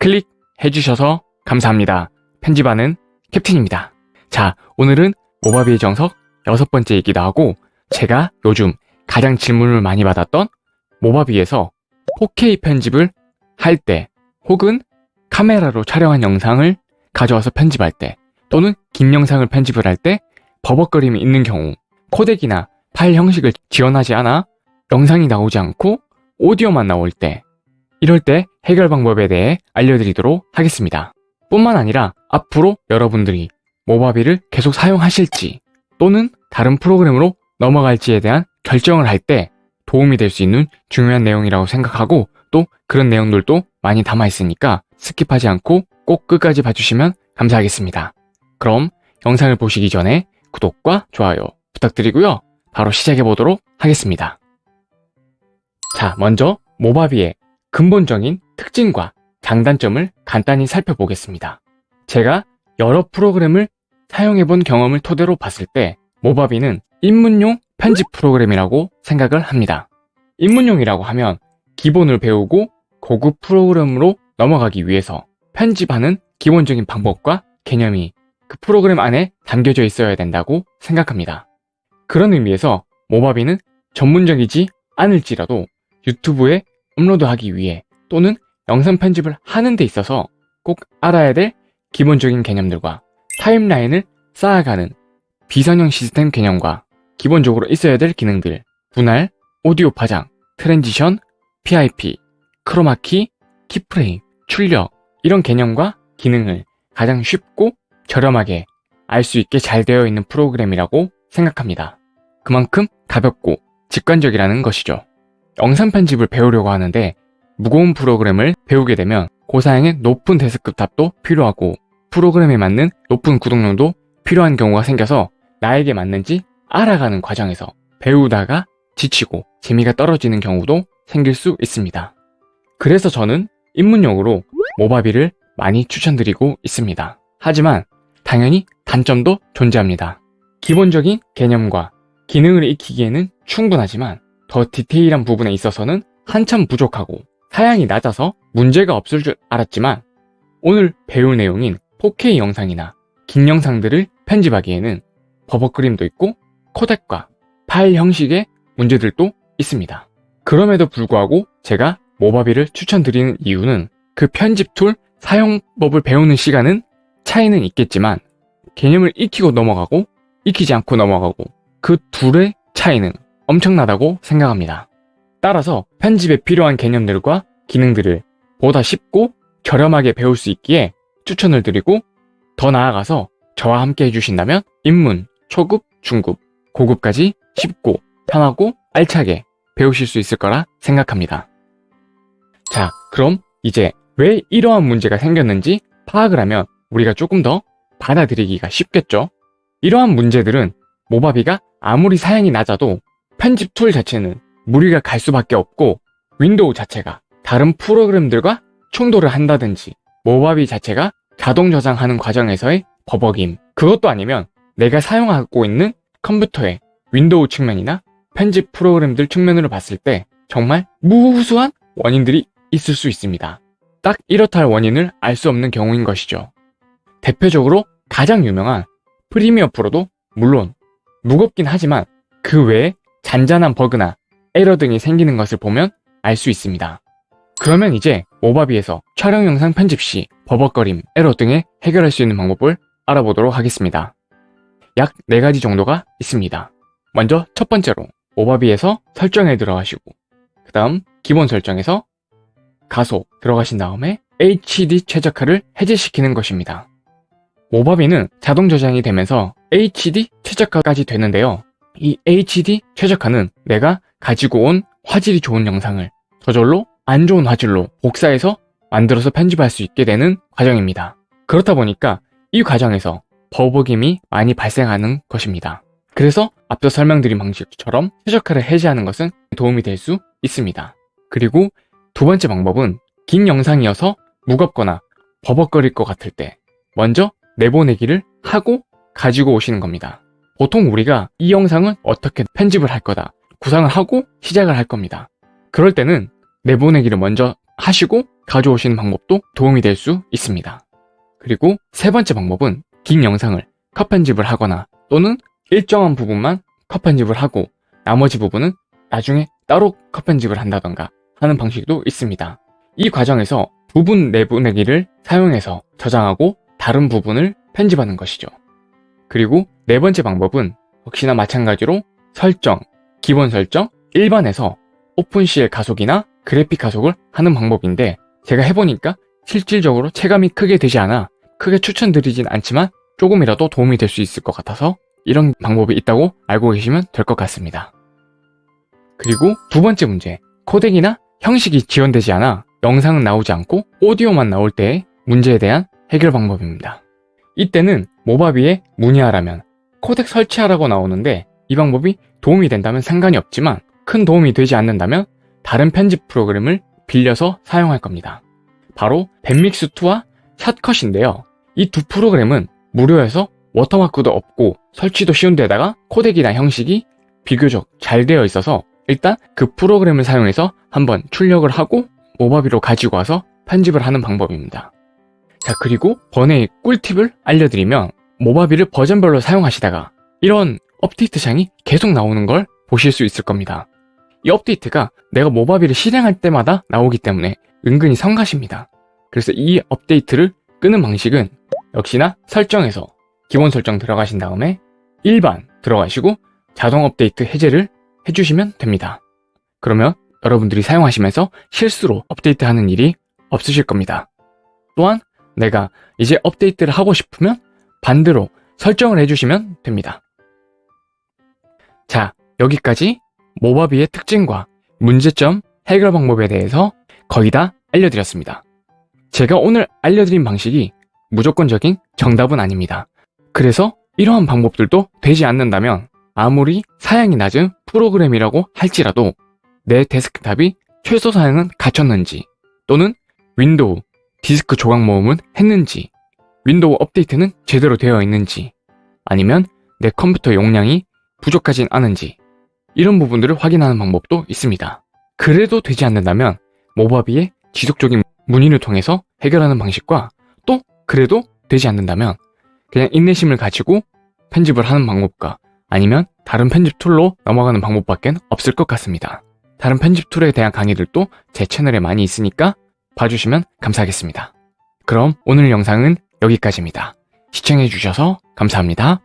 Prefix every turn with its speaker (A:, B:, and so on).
A: 클릭해주셔서 감사합니다. 편집하는 캡틴입니다. 자, 오늘은 모바비의 정석 여섯 번째이기도 하고 제가 요즘 가장 질문을 많이 받았던 모바비에서 4K 편집을 할 때 혹은 카메라로 촬영한 영상을 가져와서 편집할 때 또는 긴 영상을 편집을 할 때 버벅거림이 있는 경우 코덱이나 파일 형식을 지원하지 않아 영상이 나오지 않고 오디오만 나올 때 이럴 때 해결 방법에 대해 알려드리도록 하겠습니다. 뿐만 아니라 앞으로 여러분들이 모바비를 계속 사용하실지 또는 다른 프로그램으로 넘어갈지에 대한 결정을 할 때 도움이 될 수 있는 중요한 내용이라고 생각하고 또 그런 내용들도 많이 담아 있으니까 스킵하지 않고 꼭 끝까지 봐주시면 감사하겠습니다. 그럼 영상을 보시기 전에 구독과 좋아요 부탁드리고요. 바로 시작해 보도록 하겠습니다. 자, 먼저 모바비의 근본적인 특징과 장단점을 간단히 살펴보겠습니다. 제가 여러 프로그램을 사용해 본 경험을 토대로 봤을 때 모바비는 입문용 편집 프로그램이라고 생각을 합니다. 입문용이라고 하면 기본을 배우고 고급 프로그램으로 넘어가기 위해서 편집하는 기본적인 방법과 개념이 그 프로그램 안에 담겨져 있어야 된다고 생각합니다. 그런 의미에서 모바비는 전문적이지 않을지라도 유튜브에 업로드하기 위해 또는 영상 편집을 하는 데 있어서 꼭 알아야 될 기본적인 개념들과 타임라인을 쌓아가는 비선형 시스템 개념과 기본적으로 있어야 될 기능들 분할, 오디오 파장, transition, PIP, 크로마키, 키프레임, 출력 이런 개념과 기능을 가장 쉽고 저렴하게 알 수 있게 잘 되어 있는 프로그램이라고 생각합니다. 그만큼 가볍고 직관적이라는 것이죠. 영상 편집을 배우려고 하는데 무거운 프로그램을 배우게 되면 고사양의 높은 데스크 탑도 필요하고 프로그램에 맞는 높은 구독량도 필요한 경우가 생겨서 나에게 맞는지 알아가는 과정에서 배우다가 지치고 재미가 떨어지는 경우도 생길 수 있습니다. 그래서 저는 입문용으로 모바비를 많이 추천드리고 있습니다. 하지만 당연히 단점도 존재합니다. 기본적인 개념과 기능을 익히기에는 충분하지만 더 디테일한 부분에 있어서는 한참 부족하고 사양이 낮아서 문제가 없을 줄 알았지만 오늘 배울 내용인 4K 영상이나 긴 영상들을 편집하기에는 버벅 그림도 있고 코덱과 파일 형식의 문제들도 있습니다. 그럼에도 불구하고 제가 모바비를 추천드리는 이유는 그 편집 툴 사용법을 배우는 시간은 차이는 있겠지만 개념을 익히고 넘어가고 익히지 않고 넘어가고 그 둘의 차이는 엄청나다고 생각합니다. 따라서 편집에 필요한 개념들과 기능들을 보다 쉽고 저렴하게 배울 수 있기에 추천을 드리고 더 나아가서 저와 함께 해주신다면 입문, 초급, 중급, 고급까지 쉽고 편하고 알차게 배우실 수 있을 거라 생각합니다. 자, 그럼 이제 왜 이러한 문제가 생겼는지 파악을 하면 우리가 조금 더 받아들이기가 쉽겠죠? 이러한 문제들은 모바비가 아무리 사양이 낮아도 편집 툴 자체는 무리가 갈 수밖에 없고 윈도우 자체가 다른 프로그램들과 충돌을 한다든지 모바비 자체가 자동 저장하는 과정에서의 버벅임 그것도 아니면 내가 사용하고 있는 컴퓨터의 윈도우 측면이나 편집 프로그램들 측면으로 봤을 때 정말 무수한 원인들이 있을 수 있습니다. 딱 이렇다 할 원인을 알 수 없는 경우인 것이죠. 대표적으로 가장 유명한 프리미어 프로도 물론 무겁긴 하지만 그 외에 잔잔한 버그나 에러 등이 생기는 것을 보면 알 수 있습니다. 그러면 이제 모바비에서 촬영 영상 편집 시 버벅거림, 에러 등에 해결할 수 있는 방법을 알아보도록 하겠습니다. 약 4가지 정도가 있습니다. 먼저 첫 번째로 모바비에서 설정에 들어가시고 그 다음 기본 설정에서 가소 들어가신 다음에 HD 최적화를 해제시키는 것입니다. 모바비는 자동 저장이 되면서 HD 최적화까지 되는데요. 이 HD 최적화는 내가 가지고 온 화질이 좋은 영상을 저절로 안 좋은 화질로 복사해서 만들어서 편집할 수 있게 되는 과정입니다. 그렇다 보니까 이 과정에서 버벅임이 많이 발생하는 것입니다. 그래서 앞서 설명드린 방식처럼 최적화를 해제하는 것은 도움이 될 수 있습니다. 그리고 두 번째 방법은 긴 영상이어서 무겁거나 버벅거릴 것 같을 때 먼저 내보내기를 하고 가지고 오시는 겁니다. 보통 우리가 이 영상은 어떻게 편집을 할 거다 구상을 하고 시작을 할 겁니다. 그럴 때는 내보내기를 먼저 하시고 가져오시는 방법도 도움이 될 수 있습니다. 그리고 세 번째 방법은 긴 영상을 컷 편집을 하거나 또는 일정한 부분만 컷 편집을 하고 나머지 부분은 나중에 따로 컷 편집을 한다던가 하는 방식도 있습니다. 이 과정에서 부분 내보내기를 사용해서 저장하고 다른 부분을 편집하는 것이죠. 그리고 네 번째 방법은 역시나 마찬가지로 설정, 기본 설정, 일반에서 오픈CL 가속이나 그래픽 가속을 하는 방법인데 제가 해보니까 실질적으로 체감이 크게 되지 않아 크게 추천드리진 않지만 조금이라도 도움이 될 수 있을 것 같아서 이런 방법이 있다고 알고 계시면 될 것 같습니다. 그리고 두 번째 문제, 코덱이나 형식이 지원되지 않아 영상은 나오지 않고 오디오만 나올 때의 문제에 대한 해결 방법입니다. 이때는 모바비에 문의하라면 코덱 설치하라고 나오는데 이 방법이 도움이 된다면 상관이 없지만 큰 도움이 되지 않는다면 다른 편집 프로그램을 빌려서 사용할 겁니다. 바로 밴믹스2와 샷컷인데요. 이 두 프로그램은 무료여서 워터마크도 없고 설치도 쉬운 데다가 코덱이나 형식이 비교적 잘 되어 있어서 일단 그 프로그램을 사용해서 한번 출력을 하고 모바비로 가지고 와서 편집을 하는 방법입니다. 자 그리고 번외의 꿀팁을 알려드리면 모바비를 버전별로 사용하시다가 이런 업데이트 창이 계속 나오는 걸 보실 수 있을 겁니다. 이 업데이트가 내가 모바비를 실행할 때마다 나오기 때문에 은근히 성가십니다. 그래서 이 업데이트를 끄는 방식은 역시나 설정에서 기본 설정 들어가신 다음에 일반 들어가시고 자동 업데이트 해제를 해주시면 됩니다. 그러면 여러분들이 사용하시면서 실수로 업데이트하는 일이 없으실 겁니다. 또한 내가 이제 업데이트를 하고 싶으면 반대로 설정을 해주시면 됩니다. 자, 여기까지 모바비의 특징과 문제점 해결 방법에 대해서 거의 다 알려드렸습니다. 제가 오늘 알려드린 방식이 무조건적인 정답은 아닙니다. 그래서 이러한 방법들도 되지 않는다면 아무리 사양이 낮은 프로그램이라고 할지라도 내 데스크탑이 최소 사양은 갖췄는지 또는 윈도우, 디스크 조각 모음은 했는지 윈도우 업데이트는 제대로 되어 있는지 아니면 내 컴퓨터 용량이 부족하진 않은지 이런 부분들을 확인하는 방법도 있습니다. 그래도 되지 않는다면 모바비의 지속적인 문의를 통해서 해결하는 방식과 또 그래도 되지 않는다면 그냥 인내심을 가지고 편집을 하는 방법과 아니면 다른 편집 툴로 넘어가는 방법밖에 없을 것 같습니다. 다른 편집 툴에 대한 강의들도 제 채널에 많이 있으니까 봐주시면 감사하겠습니다. 그럼 오늘 영상은 여기까지입니다. 시청해주셔서 감사합니다.